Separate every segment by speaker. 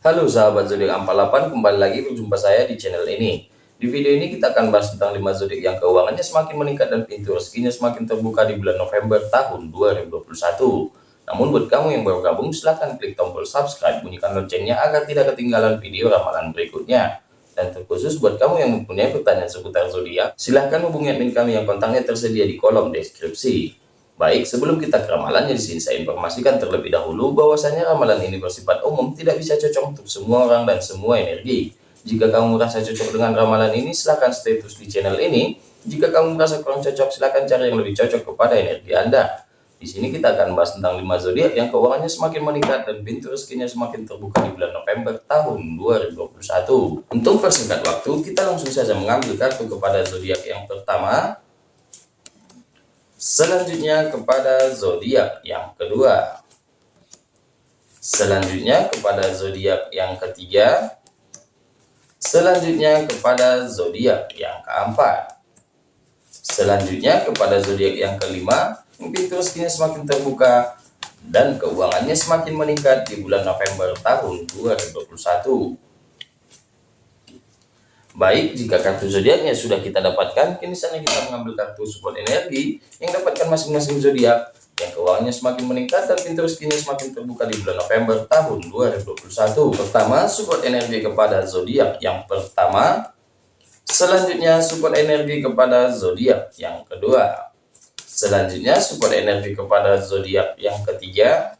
Speaker 1: Halo sahabat zodiak 48, kembali lagi berjumpa saya di channel ini. Di video ini kita akan bahas tentang 5 zodiak yang keuangannya semakin meningkat dan pintu rezekinya semakin terbuka di bulan November tahun 2021. Namun buat kamu yang baru gabung, silahkan klik tombol subscribe, bunyikan loncengnya agar tidak ketinggalan video ramalan berikutnya. Dan terkhusus buat kamu yang mempunyai pertanyaan seputar zodiak, silahkan hubungi admin kami yang kontaknya tersedia di kolom deskripsi. Baik, sebelum kita ke ramalannya di sini saya informasikan terlebih dahulu bahwasanya ramalan ini bersifat umum, tidak bisa cocok untuk semua orang dan semua energi. Jika kamu merasa cocok dengan ramalan ini, silahkan stay terus di channel ini. Jika kamu merasa kurang cocok, silahkan cari yang lebih cocok kepada energi Anda. Di sini kita akan bahas tentang 5 zodiak yang keuangannya semakin meningkat dan pintu rezekinya semakin terbuka di bulan November tahun 2021. Untuk persingkat waktu, kita langsung saja mengambil kartu kepada zodiak yang pertama, Selanjutnya kepada zodiak yang kedua. Selanjutnya kepada zodiak yang ketiga. Selanjutnya kepada zodiak yang keempat. Selanjutnya kepada zodiak yang kelima, pintu rezekinya semakin terbuka dan keuangannya semakin meningkat di bulan November tahun 2021. Baik, jika kartu zodiaknya sudah kita dapatkan, kini saatnya kita mengambil kartu support energi yang dapatkan masing-masing zodiak yang keuangannya semakin meningkat dan pintu rezekinya semakin terbuka di bulan November tahun 2021. Pertama, support energi kepada zodiak yang pertama. Selanjutnya, support energi kepada zodiak yang kedua. Selanjutnya, support energi kepada zodiak yang ketiga.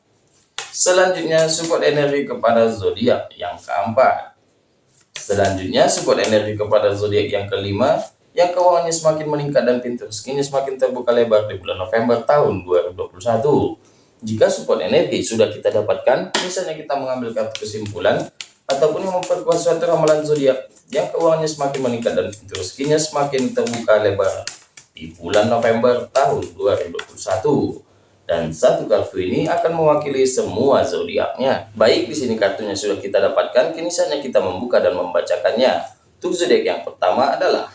Speaker 1: Selanjutnya, support energi kepada zodiak yang keempat. Selanjutnya, support energi kepada zodiak yang kelima, yang keuangannya semakin meningkat dan pintu rezekinya semakin terbuka lebar di bulan November tahun 2021. Jika support energi sudah kita dapatkan, misalnya kita mengambil kartu kesimpulan, ataupun memperkuat suatu ramalan zodiak yang keuangannya semakin meningkat dan pintu rezekinya semakin terbuka lebar di bulan November tahun 2021 dan satu kartu ini akan mewakili semua zodiaknya. Baik, di sini kartunya sudah kita dapatkan, kini saatnya kita membuka dan membacakannya. Untuk zodiak yang pertama adalah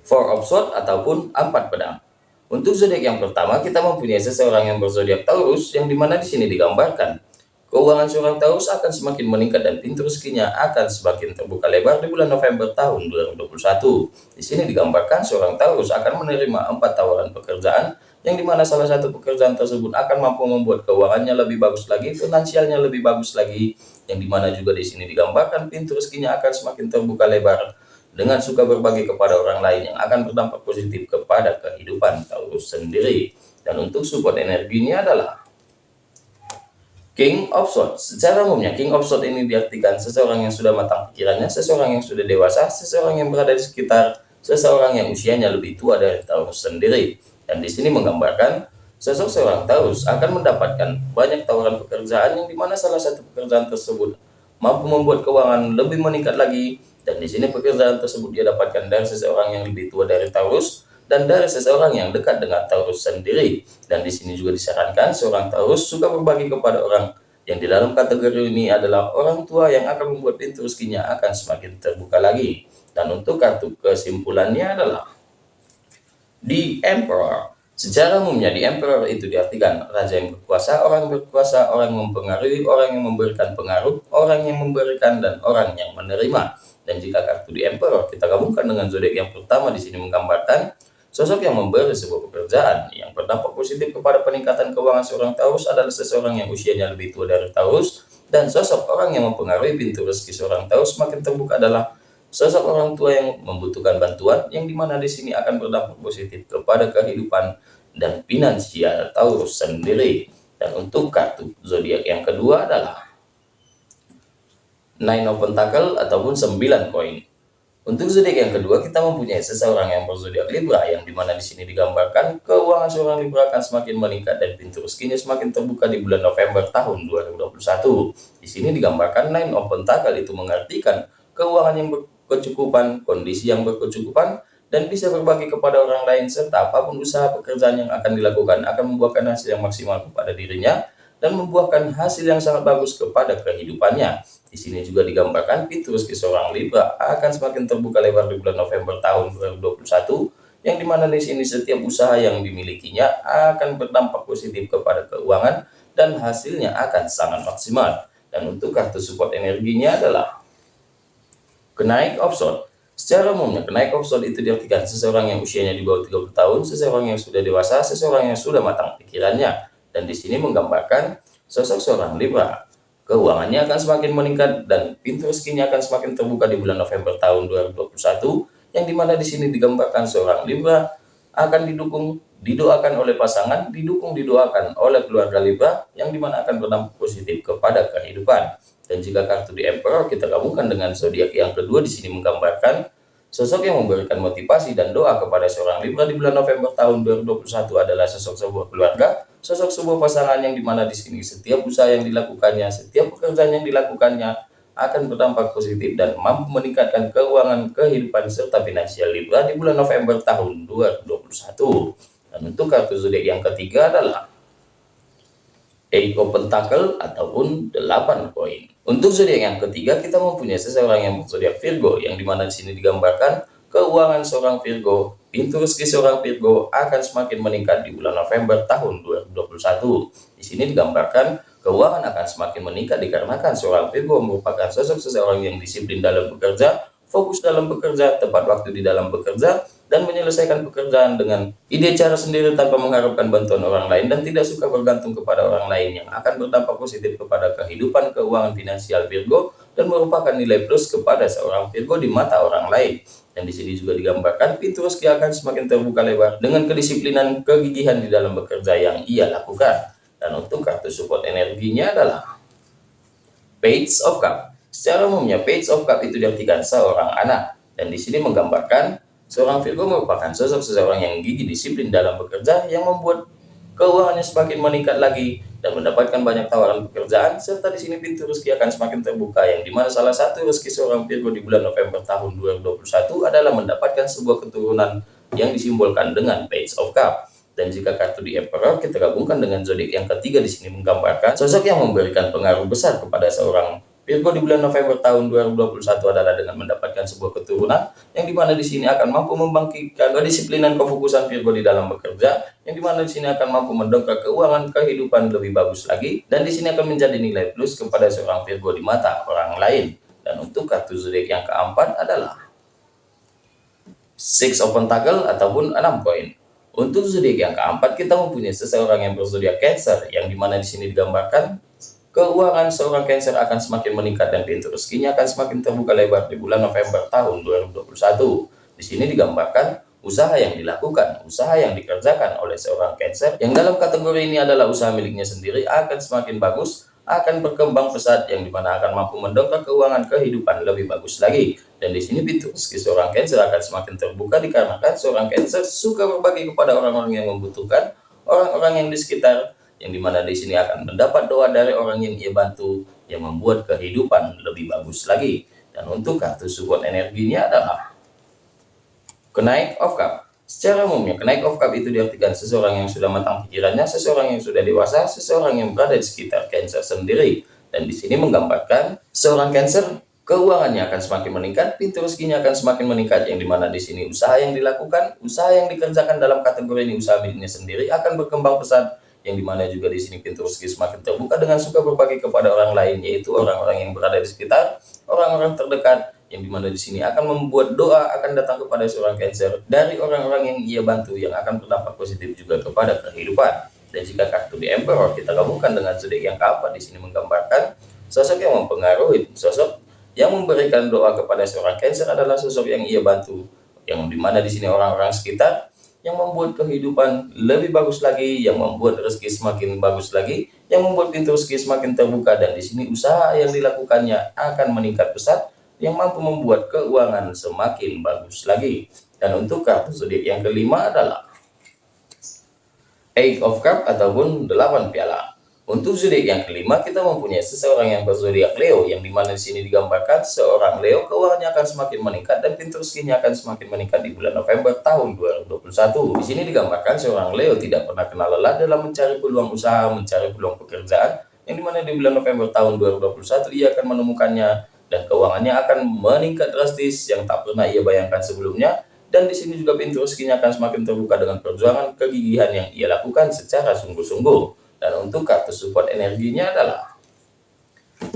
Speaker 1: Four of Swords ataupun empat pedang. Untuk zodiak yang pertama, kita mempunyai seseorang yang berzodiak Taurus, yang di mana di sini digambarkan keuangan seorang Taurus akan semakin meningkat dan pintu rezekinya akan semakin terbuka lebar di bulan November tahun 2021. Di sini digambarkan seorang Taurus akan menerima empat tawaran pekerjaan yang di mana salah satu pekerjaan tersebut akan mampu membuat keuangannya lebih bagus lagi, finansialnya lebih bagus lagi, yang di mana juga di sini digambarkan pintu rezekinya akan semakin terbuka lebar dengan suka berbagi kepada orang lain yang akan berdampak positif kepada kehidupan Taurus sendiri. Dan untuk support energinya adalah King of Swords. Secara umumnya King of Swords ini diartikan seseorang yang sudah matang pikirannya, seseorang yang sudah dewasa, seseorang yang berada di sekitar seseorang yang usianya lebih tua dari Taurus sendiri dan di sini menggambarkan sosok seorang Taurus akan mendapatkan banyak tawaran pekerjaan yang di mana salah satu pekerjaan tersebut mampu membuat keuangan lebih meningkat lagi. Dan di sini pekerjaan tersebut dia dapatkan dari seseorang yang lebih tua dari Taurus dan dari seseorang yang dekat dengan Taurus sendiri. Dan di sini juga disarankan seorang Taurus suka berbagi kepada orang yang di dalam kategori ini adalah orang tua yang akan membuat pintu rezekinya akan semakin terbuka lagi. Dan untuk kartu kesimpulannya adalah di emperor. Secara umumnya di emperor itu diartikan raja yang berkuasa, orang berkuasa, orang mempengaruhi, orang yang memberikan pengaruh, orang yang memberikan dan orang yang menerima. Dan jika kartu di emperor kita gabungkan dengan zodiak yang pertama di sini menggambarkan sosok yang memberi sebuah pekerjaan yang berdampak positif kepada peningkatan keuangan seorang Taurus adalah seseorang yang usianya lebih tua dari Taurus dan sosok orang yang mempengaruhi pintu rezeki seorang Taurus semakin terbuka adalah Sosok orang tua yang membutuhkan bantuan yang di mana di sini akan berdampak positif kepada kehidupan dan finansial Taurus sendiri. Dan untuk kartu zodiak yang kedua adalah Nine of Pentacle ataupun 9 koin. Untuk zodiak yang kedua kita mempunyai seseorang yang berzodiak Libra yang di mana di sini digambarkan keuangan seorang Libra akan semakin meningkat dan pintu rezekinya semakin terbuka di bulan November tahun 2021. Di sini digambarkan Nine of Pentacle itu mengartikan keuangan yang kecukupan, kondisi yang berkecukupan, dan bisa berbagi kepada orang lain serta apa pun usaha pekerjaan yang akan dilakukan akan membuahkan hasil yang maksimal kepada dirinya dan membuahkan hasil yang sangat bagus kepada kehidupannya. Di sini juga digambarkan pintu rezeki seorang Libra akan semakin terbuka lebar di bulan November tahun 2021 yang di mana di sini setiap usaha yang dimilikinya akan berdampak positif kepada keuangan dan hasilnya akan sangat maksimal. Dan untuk kartu support energinya adalah kenaik option. Secara umumnya, kenaik option itu diartikan seseorang yang usianya di bawah 30 tahun, seseorang yang sudah dewasa, seseorang yang sudah matang pikirannya. Dan di sini menggambarkan sosok seorang Libra. Keuangannya akan semakin meningkat dan pintu rezekinya akan semakin terbuka di bulan November tahun 2021, yang di mana di sini digambarkan seorang Libra akan didukung, didoakan oleh pasangan, didukung, didoakan oleh keluarga Libra, yang di mana akan berdampak positif kepada kehidupan. Dan jika kartu di Emperor kita gabungkan dengan zodiak yang kedua di sini menggambarkan sosok yang memberikan motivasi dan doa kepada seorang Libra di bulan November tahun 2021 adalah sosok sebuah keluarga, sosok sebuah pasangan yang di mana di sini setiap usaha yang dilakukannya, setiap pekerjaan yang dilakukannya akan berdampak positif dan mampu meningkatkan keuangan, kehidupan, serta finansial Libra di bulan November tahun 2021. Dan untuk kartu zodiak yang ketiga adalah Eiko Pentakel ataupun 8 koin. Untuk zodiak yang ketiga kita mempunyai seseorang yang berzodiak Virgo yang di mana di sini digambarkan keuangan seorang Virgo, pintu rezeki seorang Virgo akan semakin meningkat di bulan November tahun 2021. Di sini digambarkan Keuangan akan semakin meningkat dikarenakan seorang Virgo merupakan sosok seseorang yang disiplin dalam bekerja, fokus dalam bekerja, tepat waktu di dalam bekerja, dan menyelesaikan pekerjaan dengan ide cara sendiri tanpa mengharapkan bantuan orang lain dan tidak suka bergantung kepada orang lain yang akan berdampak positif kepada kehidupan keuangan finansial Virgo dan merupakan nilai plus kepada seorang Virgo di mata orang lain. Dan di sini juga digambarkan rezeki akan semakin terbuka lebar dengan kedisiplinan kegigihan di dalam bekerja yang ia lakukan. Dan untuk kartu support energinya adalah Page of Cup. Secara umumnya Page of Cup itu diartikan seorang anak. Dan di sini menggambarkan seorang Virgo merupakan sosok seseorang yang gigih disiplin dalam bekerja yang membuat keuangannya semakin meningkat lagi dan mendapatkan banyak tawaran pekerjaan serta di sini pintu rezeki akan semakin terbuka yang di mana salah satu rezeki seorang Virgo di bulan November tahun 2021 adalah mendapatkan sebuah keturunan yang disimbolkan dengan Page of Cup. Dan jika kartu di Emperor kita gabungkan dengan zodiak yang ketiga di sini menggambarkan sosok yang memberikan pengaruh besar kepada seorang Virgo di bulan November tahun 2021 adalah dengan mendapatkan sebuah keturunan yang di mana di sini akan mampu membangkitkan kedisiplinan kefokusan Virgo di dalam bekerja yang di mana di sini akan mampu mendongkrak keuangan kehidupan lebih bagus lagi dan di sini akan menjadi nilai plus kepada seorang Virgo di mata orang lain. Dan untuk kartu zodiak yang keempat adalah Six of Pentacle ataupun enam koin untuk zodiak yang keempat, kita mempunyai seseorang yang berzodiak Cancer, yang di mana di sini digambarkan keuangan seorang Cancer akan semakin meningkat dan pintu rezekinya akan semakin terbuka lebar di bulan November tahun 2021. Di sini digambarkan usaha yang dilakukan, usaha yang dikerjakan oleh seorang Cancer, yang dalam kategori ini adalah usaha miliknya sendiri akan semakin bagus akan berkembang pesat yang di mana akan mampu mendongkrak keuangan kehidupan lebih bagus lagi. Dan di sini pintu rezeki seorang Cancer akan semakin terbuka dikarenakan seorang Cancer suka berbagi kepada orang-orang yang membutuhkan, orang-orang yang di sekitar, yang di mana di sini akan mendapat doa dari orang yang ia bantu, yang membuat kehidupan lebih bagus lagi. Dan untuk kartu support energinya adalah kenaik of cup Secara umumnya, kenaik of cup itu diartikan seseorang yang sudah matang pikirannya, seseorang yang sudah dewasa, seseorang yang berada di sekitar Cancer sendiri. Dan di sini menggambarkan seorang Cancer keuangannya akan semakin meningkat, pintu rezekinya akan semakin meningkat, yang di mana di sini usaha yang dilakukan, usaha yang dikerjakan dalam kategori ini usaha miliknya sendiri akan berkembang pesat, yang di mana juga di sini pintu rezeki semakin terbuka dengan suka berbagi kepada orang lain, yaitu orang-orang yang berada di sekitar, orang-orang terdekat, yang di mana di sini akan membuat doa akan datang kepada seorang Cancer dari orang-orang yang ia bantu yang akan berdampak positif juga kepada kehidupan. Dan jika kartu di Emperor kita gabungkan dengan zodiak yang keempat di sini menggambarkan sosok yang mempengaruhi, sosok yang memberikan doa kepada seorang Cancer adalah sosok yang ia bantu, yang di mana di sini orang-orang sekitar yang membuat kehidupan lebih bagus lagi, yang membuat rezeki semakin bagus lagi, yang membuat pintu rezeki semakin terbuka dan di sini usaha yang dilakukannya akan meningkat pesat yang mampu membuat keuangan semakin bagus lagi. Dan untuk kartu zodiak yang kelima adalah Eight of Cup ataupun delapan piala. Untuk zodiak yang kelima kita mempunyai seseorang yang berzodiak Leo yang di mana di sini digambarkan seorang Leo keuangannya akan semakin meningkat dan pintu rezekinya akan semakin meningkat di bulan November tahun 2021. Di sini digambarkan seorang Leo tidak pernah kenal lelah dalam mencari peluang usaha, mencari peluang pekerjaan yang di mana di bulan November tahun 2021 ia akan menemukannya dan keuangannya akan meningkat drastis yang tak pernah ia bayangkan sebelumnya dan di sini juga pintu rezekinya akan semakin terbuka dengan perjuangan kegigihan yang ia lakukan secara sungguh-sungguh dan untuk kartu support energinya adalah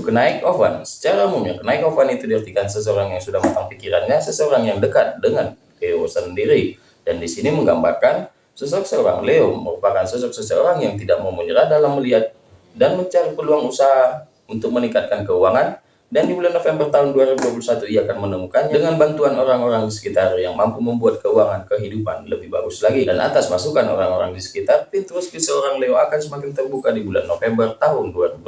Speaker 1: kenaik ovan, secara umumnya kenaik ovan itu diartikan seseorang yang sudah matang pikirannya, seseorang yang dekat dengan Leo sendiri. Dan di sini menggambarkan sosok seorang Leo merupakan sosok seseorang yang tidak mau menyerah dalam melihat dan mencari peluang usaha untuk meningkatkan keuangan dan di bulan November tahun 2021 ia akan menemukannya dengan bantuan orang-orang di sekitar yang mampu membuat keuangan kehidupan lebih bagus lagi. Dan atas masukan orang-orang di sekitar pintu rezeki seorang Leo akan semakin terbuka di bulan November tahun 2021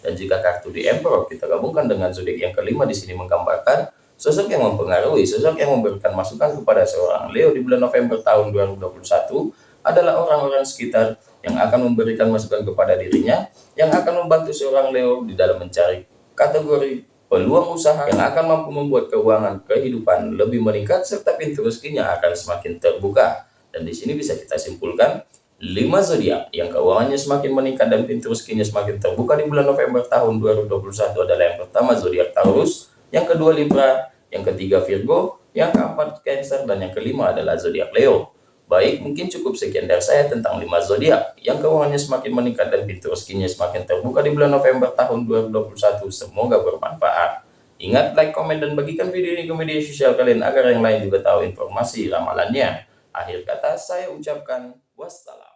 Speaker 1: dan jika kartu di Emperor kita gabungkan dengan zodiak yang kelima di sini menggambarkan sosok yang mempengaruhi sosok yang memberikan masukan kepada seorang Leo di bulan November tahun 2021 adalah orang-orang sekitar yang akan memberikan masukan kepada dirinya yang akan membantu seorang Leo di dalam mencari kategori peluang usaha yang akan mampu membuat keuangan kehidupan lebih meningkat serta pintu rezekinya akan semakin terbuka. Dan di sini bisa kita simpulkan 5 zodiak yang keuangannya semakin meningkat dan pintu rezekinya semakin terbuka di bulan November tahun 2021 adalah yang pertama zodiak Taurus, yang kedua Libra, yang ketiga Virgo, yang keempat Cancer dan yang kelima adalah zodiak Leo. Baik, mungkin cukup sekian dari saya tentang 5 zodiak yang keuangannya semakin meningkat dan pintu rezekinya semakin terbuka di bulan November tahun 2021. Semoga bermanfaat. Ingat, like, komen, dan bagikan video ini ke media sosial kalian agar yang lain juga tahu informasi ramalannya. Akhir kata, saya ucapkan wassalam.